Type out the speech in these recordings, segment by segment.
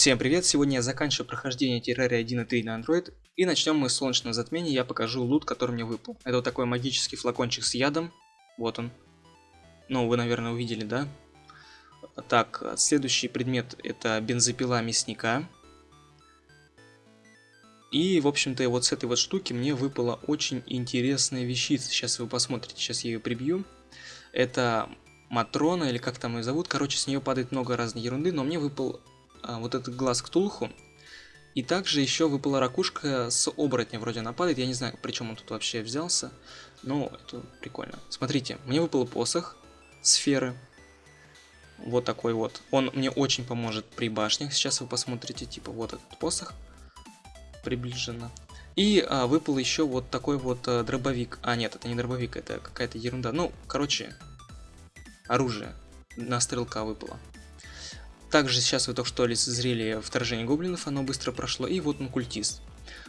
Всем привет, сегодня я заканчиваю прохождение Terraria 1.3 на Android, и начнем мы с солнечного затмения, я покажу лут, который мне выпал. Это вот такой магический флакончик с ядом, вот он. Ну, вы, наверное, увидели, да? Так, следующий предмет это бензопила мясника. И, в общем-то, вот с этой вот штуки мне выпала очень интересная вещица. Сейчас вы посмотрите, сейчас я ее прибью. Это Матрона, или как там ее зовут. Короче, с нее падает много разной ерунды, но мне выпал вот этот глаз Ктулху. И также еще выпала ракушка с оборотня, вроде она падает. Я не знаю, причем он тут вообще взялся. Но это прикольно. Смотрите, мне выпал посох сферы. Вот такой вот. Он мне очень поможет при башнях. Сейчас вы посмотрите, типа, вот этот посох приближенно. И а, выпал еще вот такой вот а, дробовик. А, нет, это не дробовик, это какая-то ерунда. Ну, короче, оружие на стрелка выпало. Также сейчас вы только что лицезрели вторжение гоблинов, оно быстро прошло. И вот он культист.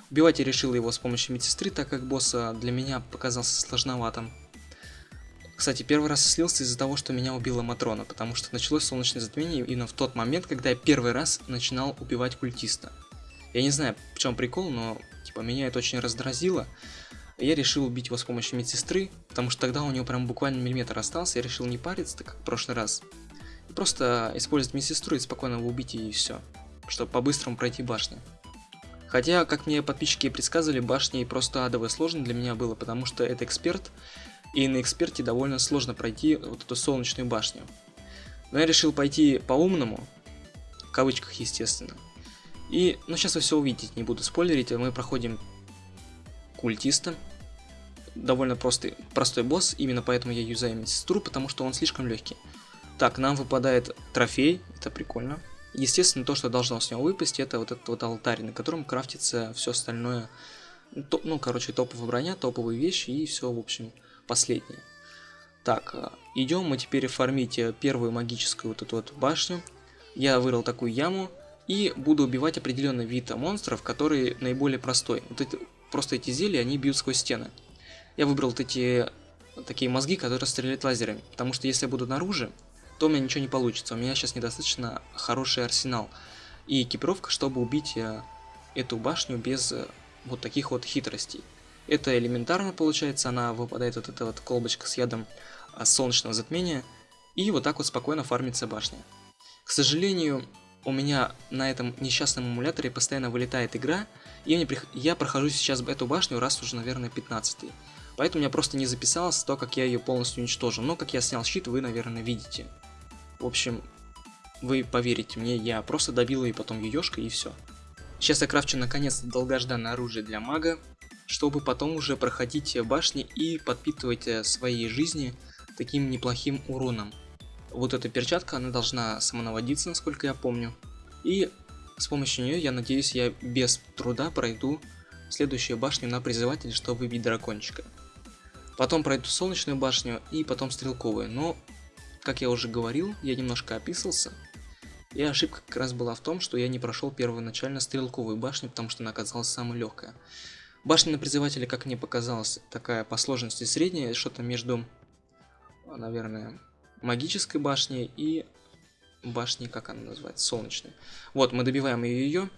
Убивать я решил его с помощью медсестры, так как босса для меня показался сложноватым. Кстати, первый раз слился из-за того, что меня убила Матрона, потому что началось солнечное затмение именно в тот момент, когда я первый раз начинал убивать культиста. Я не знаю, в чем прикол, но типа меня это очень раздразило. Я решил убить его с помощью медсестры, потому что тогда у него прям буквально миллиметр остался, я решил не париться, так как в прошлый раз. Просто использовать медсестру и спокойно его убить и все, чтобы по-быстрому пройти башню. Хотя, как мне подписчики предсказывали, башня и просто адово сложно для меня было, потому что это эксперт, и на эксперте довольно сложно пройти вот эту солнечную башню. Но я решил пойти по-умному, в кавычках, естественно. И, ну, сейчас вы все увидите, не буду спойлерить, мы проходим культиста. Довольно простой, простой босс, именно поэтому я юзаю медсестру, потому что он слишком легкий. Так, нам выпадает трофей, это прикольно. Естественно, то, что должно с него выпасть, это вот этот вот алтарь, на котором крафтится все остальное. То, ну, короче, топовая броня, топовые вещи и все, в общем, последнее. Так, э, идем мы теперь фармить э, первую магическую вот эту вот башню. Я вырыл такую яму, и буду убивать определенный вид монстров, который наиболее простой. Вот эти, просто эти зелья, они бьют сквозь стены. Я выбрал вот эти такие мозги, которые стреляют лазерами, потому что если я буду наружу, то у меня ничего не получится. У меня сейчас недостаточно хороший арсенал и экипировка, чтобы убить э, эту башню без э, вот таких вот хитростей. Это элементарно получается, она выпадает вот эта вот колбочка с ядом э, солнечного затмения, и вот так вот спокойно фармится башня. К сожалению, у меня на этом несчастном эмуляторе постоянно вылетает игра, и мне прих... я прохожу сейчас эту башню раз уже, наверное, 15 -й. Поэтому я просто не записался то, как я ее полностью уничтожил. Но как я снял щит, вы, наверное, видите. В общем, вы поверите мне, я просто добил ее потом еешкой и все. Сейчас я крафчу наконец долгожданное оружие для мага, чтобы потом уже проходить башни и подпитывать э, своей жизни таким неплохим уроном вот эта перчатка, она должна самонаводиться, насколько я помню. И с помощью нее, я надеюсь, я без труда пройду следующую башню на призыватель, чтобы выбить дракончика. Потом пройду солнечную башню и потом стрелковую, но, как я уже говорил, я немножко описался. И ошибка как раз была в том, что я не прошел первоначально стрелковую башню, потому что она оказалась самой легкая. Башня на призывателе, как мне показалось, такая по сложности средняя, что-то между, наверное, магической башни и башни, как она называется, солнечной. Вот, мы добиваем ее,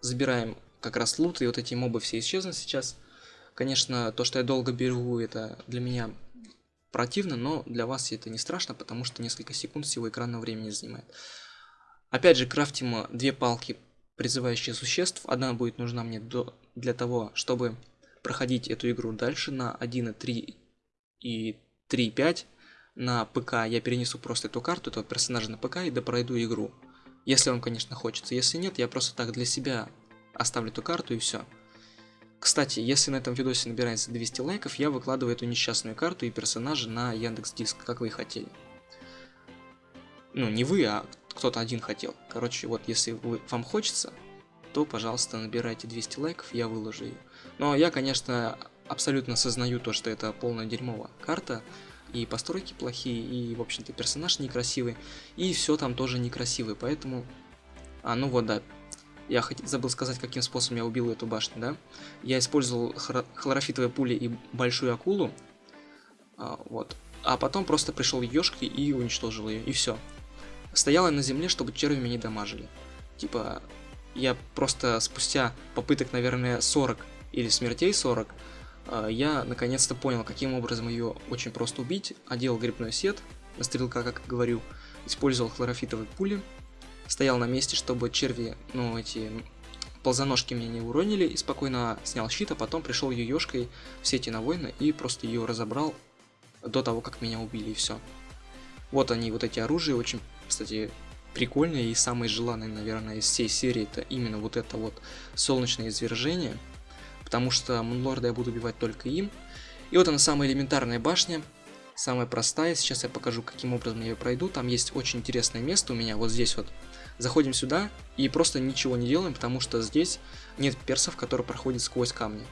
забираем как раз лут, и вот эти мобы все исчезнут сейчас. Конечно, то, что я долго беру, это для меня противно, но для вас это не страшно, потому что несколько секунд всего экранного времени занимает. Опять же, крафтим две палки, призывающие существ. Одна будет нужна мне до, для того, чтобы проходить эту игру дальше на 1.3 и 3.5 на ПК я перенесу просто эту карту, этого персонажа на ПК и допройду игру. Если вам, конечно, хочется. Если нет, я просто так для себя оставлю эту карту и все. Кстати, если на этом видосе набирается 200 лайков, я выкладываю эту несчастную карту и персонажа на Яндекс Диск, как вы и хотели. Ну, не вы, а кто-то один хотел. Короче, вот если вы, вам хочется, то, пожалуйста, набирайте 200 лайков, я выложу ее. Но я, конечно, абсолютно осознаю то, что это полная дерьмовая карта, и постройки плохие, и, в общем-то, персонаж некрасивый, и все там тоже некрасивый, поэтому... А, ну вот, да, я хот... забыл сказать, каким способом я убил эту башню, да? Я использовал хлор... хлорофитовые пули и большую акулу, а, вот, а потом просто пришел ешкой и уничтожил ее, и все. Стояла на земле, чтобы черви меня не дамажили. Типа, я просто спустя попыток, наверное, 40 или смертей 40, а, я наконец-то понял, каким образом ее очень просто убить. Одел грибной сет, на стрелка, как говорю, использовал хлорофитовые пули, стоял на месте, чтобы черви, ну, эти ползаножки меня не уронили, и спокойно снял щит, а потом пришел юешкой в сети на воина и просто ее разобрал до того, как меня убили, и все. Вот они, вот эти оружия, очень, кстати, прикольные и самые желанные, наверное, из всей серии, это именно вот это вот солнечное извержение, потому что Мунлорда я буду убивать только им. И вот она самая элементарная башня, самая простая, сейчас я покажу, каким образом я ее пройду, там есть очень интересное место у меня, вот здесь вот. Заходим сюда и просто ничего не делаем, потому что здесь нет персов, которые проходят сквозь камни.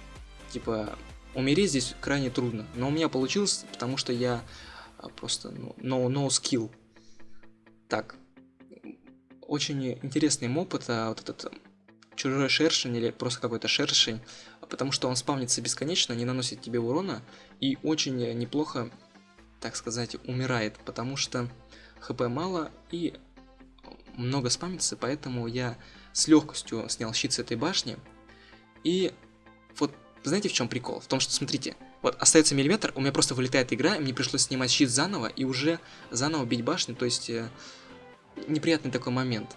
Типа, умереть здесь крайне трудно, но у меня получилось, потому что я а, просто ну, no, no skill. Так, очень интересный моб, это вот этот чужой шершень или просто какой-то шершень, потому что он спавнится бесконечно, не наносит тебе урона и очень неплохо, так сказать, умирает, потому что хп мало и много спамится, поэтому я с легкостью снял щит с этой башни. И вот знаете в чем прикол? В том, что смотрите, вот остается миллиметр, у меня просто вылетает игра, и мне пришлось снимать щит заново и уже заново бить башню, то есть э, неприятный такой момент.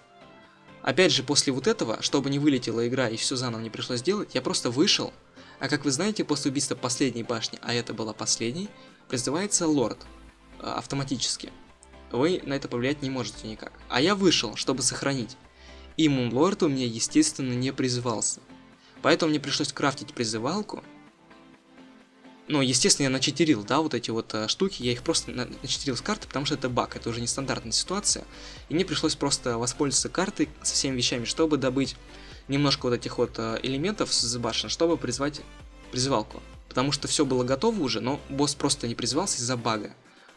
Опять же, после вот этого, чтобы не вылетела игра и все заново не пришлось делать, я просто вышел, а как вы знаете, после убийства последней башни, а это была последней, призывается лорд э, автоматически. Вы на это повлиять не можете никак. А я вышел, чтобы сохранить. И Мунлорд у меня, естественно, не призывался. Поэтому мне пришлось крафтить призывалку, ну, естественно, я начитерил, да, вот эти вот э, штуки, я их просто на начитерил с карты, потому что это баг, это уже нестандартная ситуация. И мне пришлось просто воспользоваться картой со всеми вещами, чтобы добыть немножко вот этих вот э, элементов с башен, чтобы призвать призывалку. Потому что все было готово уже, но босс просто не призывался из-за бага.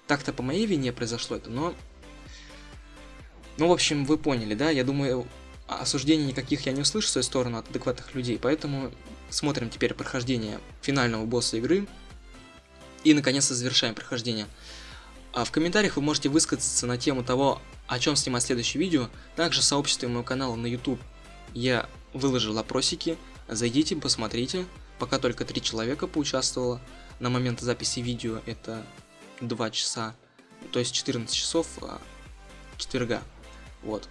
Так-то по моей вине произошло это, но... Ну, в общем, вы поняли, да? Я думаю, осуждений никаких я не услышу в свою сторону от адекватных людей, поэтому смотрим теперь прохождение финального босса игры. И наконец-то завершаем прохождение. А в комментариях вы можете высказаться на тему того, о чем снимать следующее видео. Также в сообществе моего канала на YouTube я выложил опросики. Зайдите, посмотрите. Пока только три человека поучаствовало. На момент записи видео это 2 часа, то есть 14 часов а, четверга. Вот.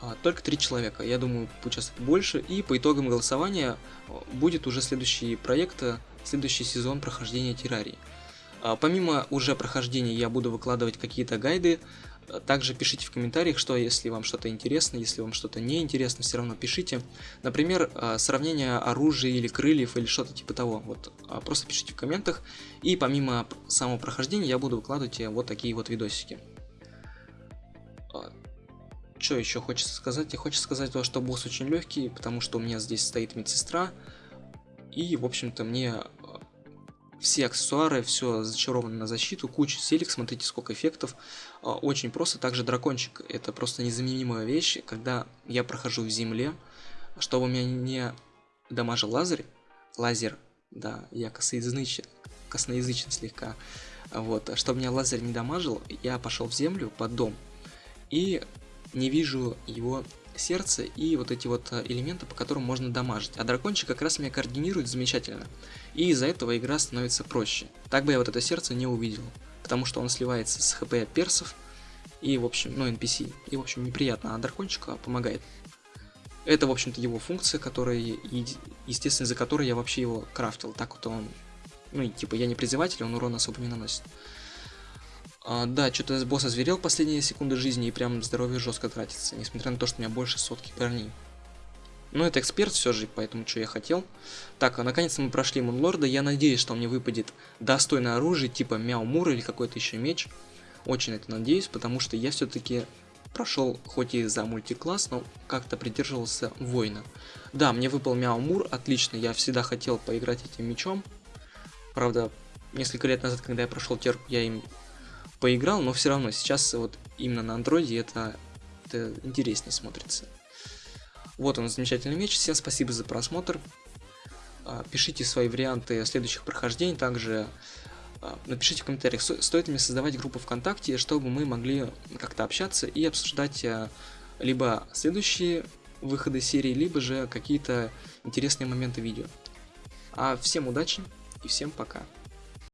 А, только три человека. Я думаю, поучаствует больше. И по итогам голосования будет уже следующий проект, следующий сезон прохождения террарии. А, помимо уже прохождения я буду выкладывать какие-то гайды. Также пишите в комментариях, что если вам что-то интересно, если вам что-то не интересно, все равно пишите. Например, а, сравнение оружия или крыльев или что-то типа того. Вот просто пишите в комментах. И помимо самого прохождения я буду выкладывать вот такие вот видосики. Что еще хочется сказать? Я хочу сказать то, что босс очень легкий, потому что у меня здесь стоит медсестра. И, в общем-то, мне э, все аксессуары, все зачаровано на защиту, куча селек, смотрите, сколько эффектов. Э, очень просто. Также дракончик, это просто незаменимая вещь, когда я прохожу в земле, чтобы меня не дамажил лазер, лазер, да, я косоязычен, косноязычен слегка, вот, чтобы меня лазер не дамажил, я пошел в землю под дом, и не вижу его сердце и вот эти вот э, элементы, по которым можно дамажить. А дракончик как раз меня координирует замечательно. И из-за этого игра становится проще. Так бы я вот это сердце не увидел. Потому что он сливается с хп персов и, в общем, ну, NPC. И, в общем, неприятно, а дракончик помогает. Это, в общем-то, его функция, которая, естественно, за которой я вообще его крафтил. Так вот он, ну, типа, я не призыватель, он урон особо не наносит. А, да, что-то босс озверел последние секунды жизни и прям здоровье жестко тратится, несмотря на то, что у меня больше сотки корней. Но это эксперт все же, поэтому что я хотел. Так, а наконец-то мы прошли Мунлорда. Я надеюсь, что мне выпадет достойное оружие, типа Мяу Мур или какой-то еще меч. Очень это надеюсь, потому что я все-таки прошел, хоть и за мультикласс, но как-то придерживался воина. Да, мне выпал Мяу Мур, отлично, я всегда хотел поиграть этим мечом. Правда, несколько лет назад, когда я прошел терку, я им поиграл, но все равно сейчас вот именно на андроиде это, это интереснее смотрится. Вот он, замечательный меч. Всем спасибо за просмотр. А, пишите свои варианты следующих прохождений. Также а, напишите в комментариях, стоит ли мне создавать группу ВКонтакте, чтобы мы могли как-то общаться и обсуждать а, либо следующие выхода серии, либо же какие-то интересные моменты видео. А всем удачи и всем пока.